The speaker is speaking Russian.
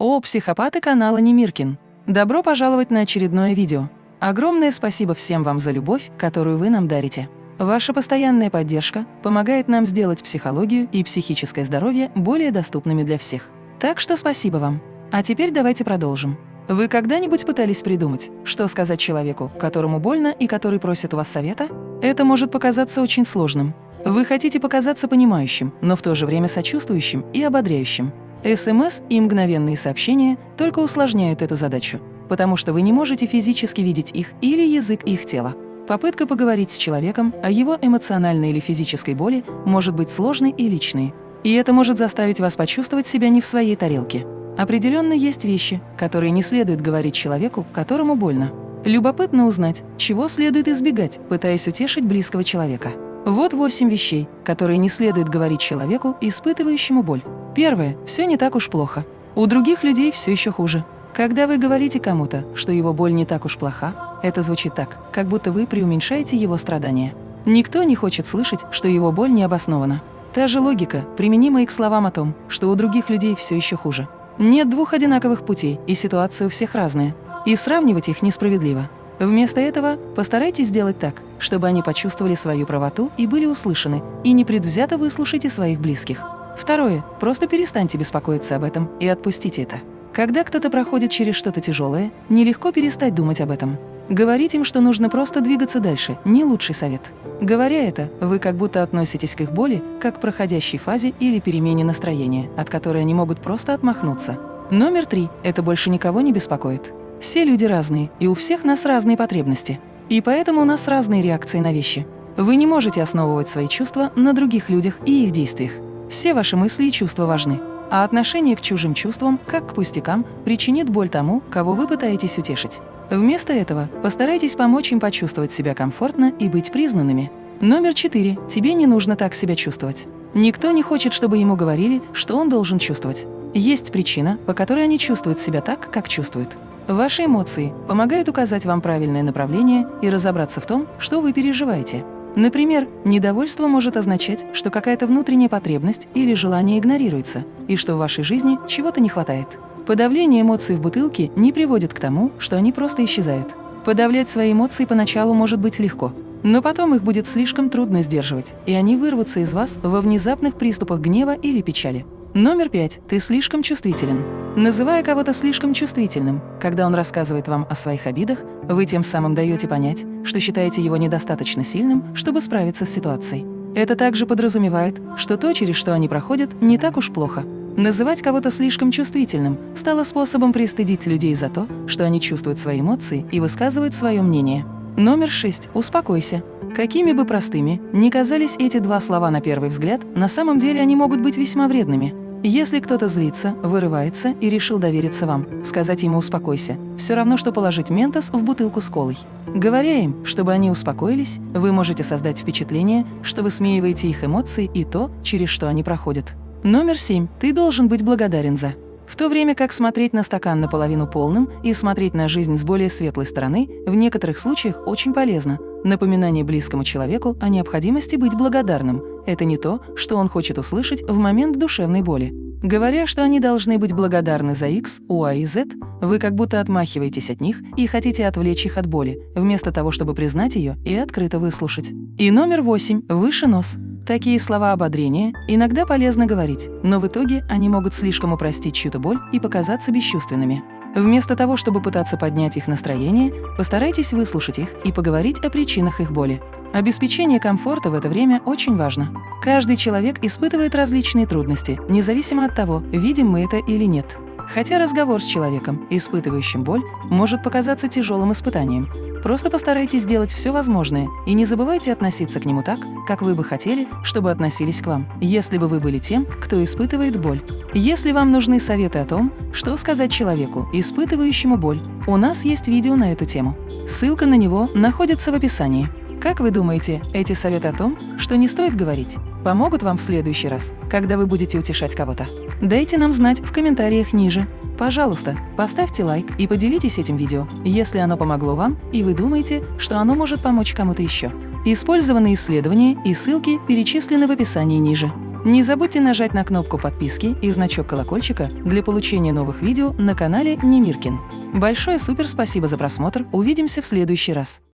О, психопаты канала Немиркин! Добро пожаловать на очередное видео. Огромное спасибо всем вам за любовь, которую вы нам дарите. Ваша постоянная поддержка помогает нам сделать психологию и психическое здоровье более доступными для всех. Так что спасибо вам. А теперь давайте продолжим. Вы когда-нибудь пытались придумать, что сказать человеку, которому больно и который просит у вас совета? Это может показаться очень сложным, вы хотите показаться понимающим, но в то же время сочувствующим и ободряющим. СМС и мгновенные сообщения только усложняют эту задачу, потому что вы не можете физически видеть их или язык их тела. Попытка поговорить с человеком о его эмоциональной или физической боли может быть сложной и личной, и это может заставить вас почувствовать себя не в своей тарелке. Определенно есть вещи, которые не следует говорить человеку, которому больно. Любопытно узнать, чего следует избегать, пытаясь утешить близкого человека. Вот восемь вещей, которые не следует говорить человеку, испытывающему боль. Первое. Все не так уж плохо. У других людей все еще хуже. Когда вы говорите кому-то, что его боль не так уж плоха, это звучит так, как будто вы преуменьшаете его страдания. Никто не хочет слышать, что его боль не обоснована. Та же логика, применима и к словам о том, что у других людей все еще хуже. Нет двух одинаковых путей, и ситуация у всех разная. И сравнивать их несправедливо. Вместо этого постарайтесь сделать так, чтобы они почувствовали свою правоту и были услышаны, и непредвзято выслушайте своих близких. Второе. Просто перестаньте беспокоиться об этом и отпустите это. Когда кто-то проходит через что-то тяжелое, нелегко перестать думать об этом. Говорить им, что нужно просто двигаться дальше, не лучший совет. Говоря это, вы как будто относитесь к их боли, как к проходящей фазе или перемене настроения, от которой они могут просто отмахнуться. Номер три. Это больше никого не беспокоит. Все люди разные, и у всех нас разные потребности. И поэтому у нас разные реакции на вещи. Вы не можете основывать свои чувства на других людях и их действиях. Все ваши мысли и чувства важны. А отношение к чужим чувствам, как к пустякам, причинит боль тому, кого вы пытаетесь утешить. Вместо этого постарайтесь помочь им почувствовать себя комфортно и быть признанными. Номер четыре. Тебе не нужно так себя чувствовать. Никто не хочет, чтобы ему говорили, что он должен чувствовать. Есть причина, по которой они чувствуют себя так, как чувствуют. Ваши эмоции помогают указать вам правильное направление и разобраться в том, что вы переживаете. Например, недовольство может означать, что какая-то внутренняя потребность или желание игнорируется, и что в вашей жизни чего-то не хватает. Подавление эмоций в бутылке не приводит к тому, что они просто исчезают. Подавлять свои эмоции поначалу может быть легко, но потом их будет слишком трудно сдерживать, и они вырвутся из вас во внезапных приступах гнева или печали. Номер пять. Ты слишком чувствителен. Называя кого-то слишком чувствительным, когда он рассказывает вам о своих обидах, вы тем самым даете понять, что считаете его недостаточно сильным, чтобы справиться с ситуацией. Это также подразумевает, что то, через что они проходят, не так уж плохо. Называть кого-то слишком чувствительным стало способом пристыдить людей за то, что они чувствуют свои эмоции и высказывают свое мнение. Номер шесть. Успокойся. Какими бы простыми ни казались эти два слова на первый взгляд, на самом деле они могут быть весьма вредными. Если кто-то злится, вырывается и решил довериться вам, сказать ему «успокойся» – все равно, что положить ментос в бутылку с колой. Говоря им, чтобы они успокоились, вы можете создать впечатление, что вы смеиваете их эмоции и то, через что они проходят. Номер семь. Ты должен быть благодарен за. В то время как смотреть на стакан наполовину полным и смотреть на жизнь с более светлой стороны в некоторых случаях очень полезно. Напоминание близкому человеку о необходимости быть благодарным – это не то, что он хочет услышать в момент душевной боли. Говоря, что они должны быть благодарны за X, Y и Z, вы как будто отмахиваетесь от них и хотите отвлечь их от боли, вместо того, чтобы признать ее и открыто выслушать. И номер восемь – выше нос. Такие слова ободрения иногда полезно говорить, но в итоге они могут слишком упростить чью-то боль и показаться бесчувственными. Вместо того, чтобы пытаться поднять их настроение, постарайтесь выслушать их и поговорить о причинах их боли. Обеспечение комфорта в это время очень важно. Каждый человек испытывает различные трудности, независимо от того, видим мы это или нет. Хотя разговор с человеком, испытывающим боль, может показаться тяжелым испытанием. Просто постарайтесь сделать все возможное и не забывайте относиться к нему так, как вы бы хотели, чтобы относились к вам, если бы вы были тем, кто испытывает боль. Если вам нужны советы о том, что сказать человеку, испытывающему боль, у нас есть видео на эту тему. Ссылка на него находится в описании. Как вы думаете, эти советы о том, что не стоит говорить, помогут вам в следующий раз, когда вы будете утешать кого-то? Дайте нам знать в комментариях ниже. Пожалуйста, поставьте лайк и поделитесь этим видео, если оно помогло вам и вы думаете, что оно может помочь кому-то еще. Использованные исследования и ссылки перечислены в описании ниже. Не забудьте нажать на кнопку подписки и значок колокольчика для получения новых видео на канале Немиркин. Большое супер спасибо за просмотр, увидимся в следующий раз.